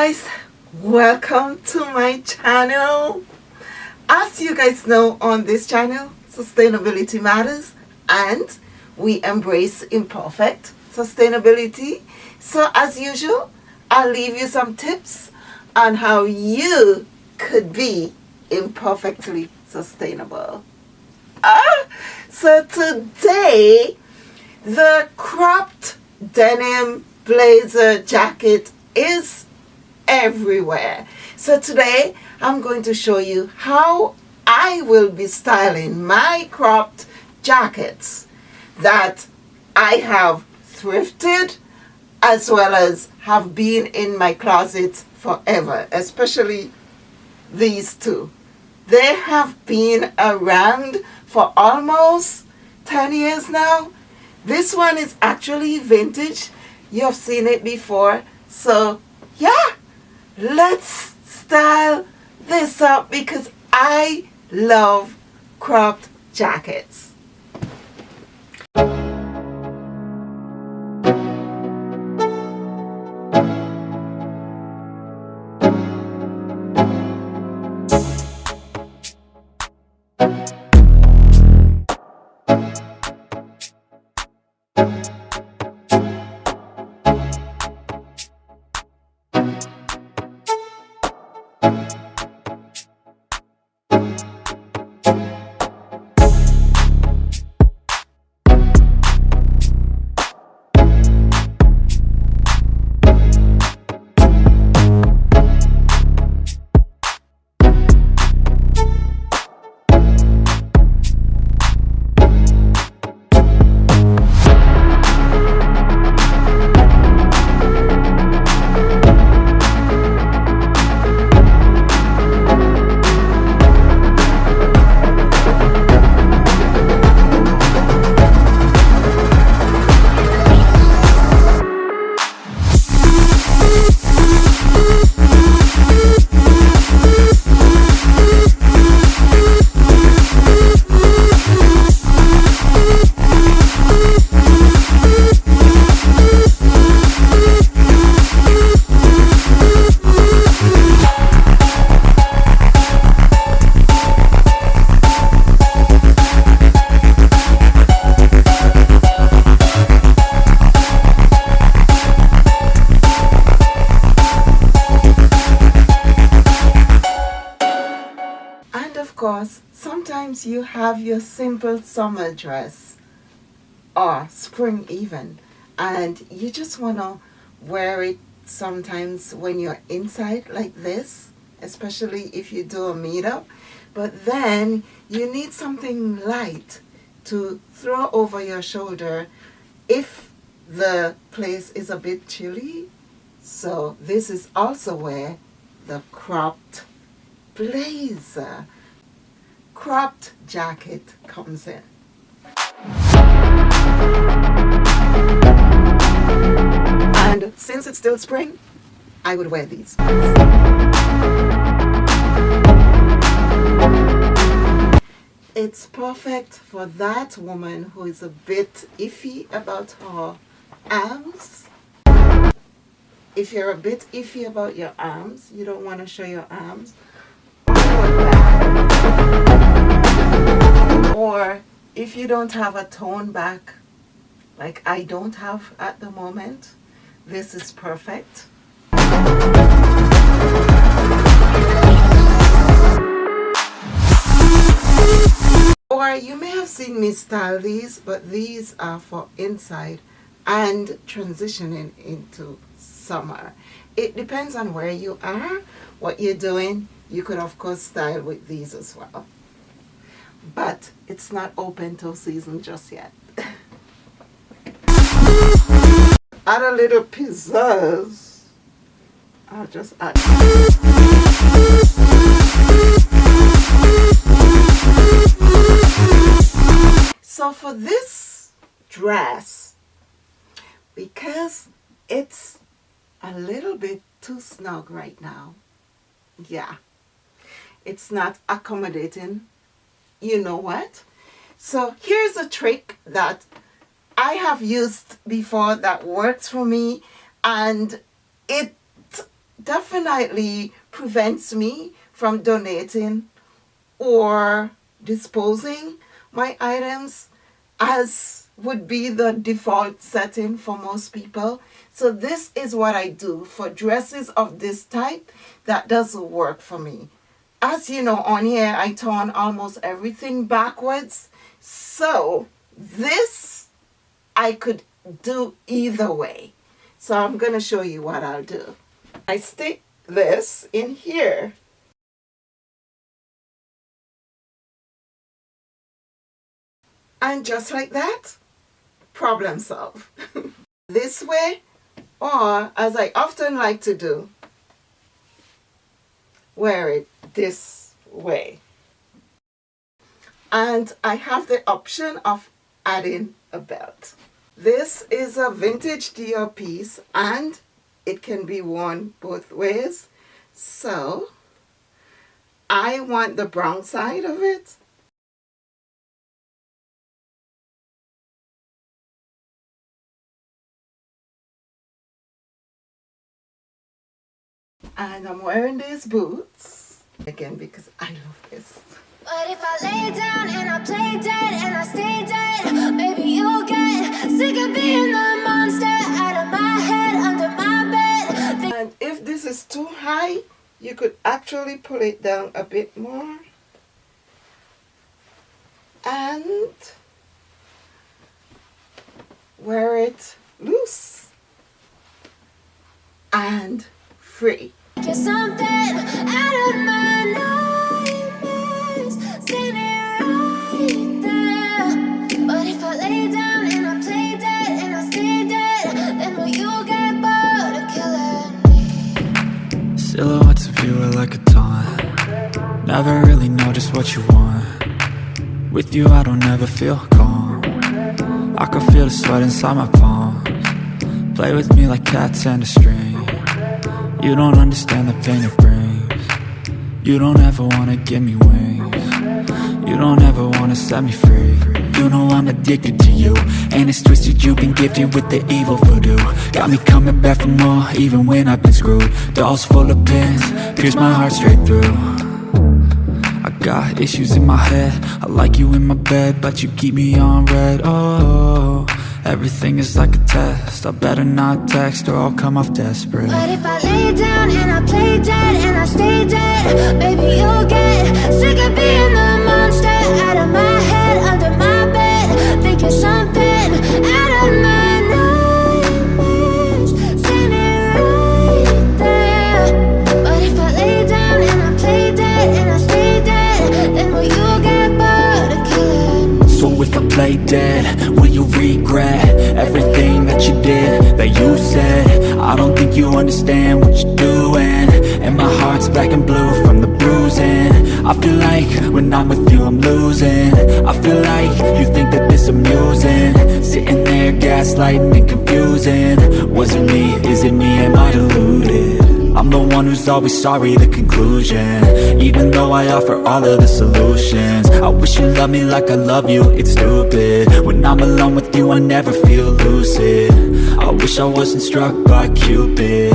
guys welcome to my channel. As you guys know on this channel sustainability matters and we embrace imperfect sustainability. So as usual I'll leave you some tips on how you could be imperfectly sustainable. Ah, so today the cropped denim blazer jacket is everywhere. So today I'm going to show you how I will be styling my cropped jackets that I have thrifted as well as have been in my closet forever, especially these two. They have been around for almost 10 years now. This one is actually vintage. You have seen it before. So yeah, let's style this up because I love cropped jackets. course, sometimes you have your simple summer dress or spring even and you just want to wear it sometimes when you're inside like this especially if you do a meetup. But then you need something light to throw over your shoulder if the place is a bit chilly. So this is also where the cropped blazer cropped jacket comes in. And since it's still spring, I would wear these. It's perfect for that woman who is a bit iffy about her arms. If you're a bit iffy about your arms, you don't want to show your arms, or if you don't have a tone back like I don't have at the moment this is perfect. Or you may have seen me style these but these are for inside and transitioning into summer. It depends on where you are what you're doing. You could of course style with these as well but it's not open till season just yet. Add a little pizzazz. I'll just add. So for this dress because it's a little bit too snug right now yeah it's not accommodating you know what so here's a trick that I have used before that works for me and it definitely prevents me from donating or disposing my items as would be the default setting for most people. So this is what I do for dresses of this type that doesn't work for me. As you know on here I turn almost everything backwards. So this I could do either way. So I'm going to show you what I'll do. I stick this in here. And just like that, problem solved. this way, or as I often like to do, wear it this way. And I have the option of adding a belt. This is a vintage Dior piece and it can be worn both ways. So I want the brown side of it. And I'm wearing these boots again because I love this. But if I lay down and I play dead and I stay dead, maybe you'll get sick of being the monster out of my head, under my bed. And if this is too high, you could actually pull it down a bit more. And wear it loose and free. Never really know just what you want. With you I don't ever feel calm. I can feel the sweat inside my palms. Play with me like cats and a string. You don't understand the pain it brings. You don't ever wanna give me wings. You don't ever wanna set me free. You know I'm addicted to you. And it's twisted you've been gifted with the evil voodoo. Got me coming back for more even when I've been screwed. Dolls full of pins, pierce my heart straight through got issues in my head. I like you in my bed, but you keep me on red. Oh, everything is like a test. I better not text or I'll come off desperate. But if I lay down and I play dead and I stay dead Baby, you'll get sick of being the monster out of my you understand what you're doing And my heart's black and blue from the bruising I feel like when I'm with you I'm losing I feel like you think that this amusing Sitting there gaslighting and confusing Was it me? Is it me? Am I deluded? I'm the one who's always sorry, the conclusion. Even though I offer all of the solutions. I wish you loved me like I love you, it's stupid. When I'm alone with you, I never feel lucid. I wish I wasn't struck by Cupid.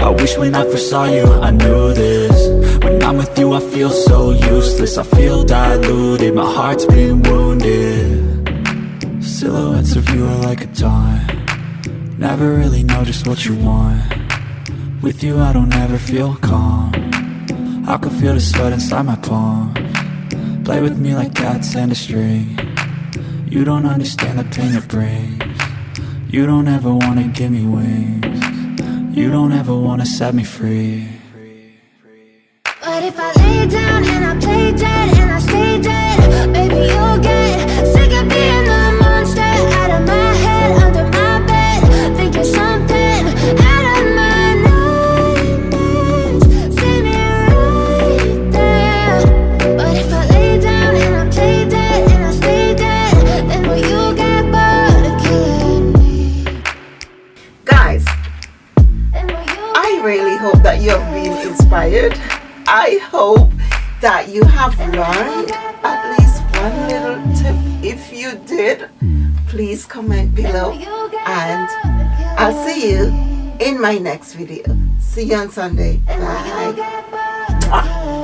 I wish when I first saw you, I knew this. When I'm with you, I feel so useless. I feel diluted, my heart's been wounded. Silhouettes of you are like a taunt Never really know just what you want With you, I don't ever feel calm. I can feel the sweat inside my palm. Play with me like cats and a string. You don't understand the pain it brings. You don't ever wanna give me wings. You don't ever wanna set me free. But if I lay down and I play dead If you did, please comment below and I'll see you in my next video. See you on Sunday. Bye.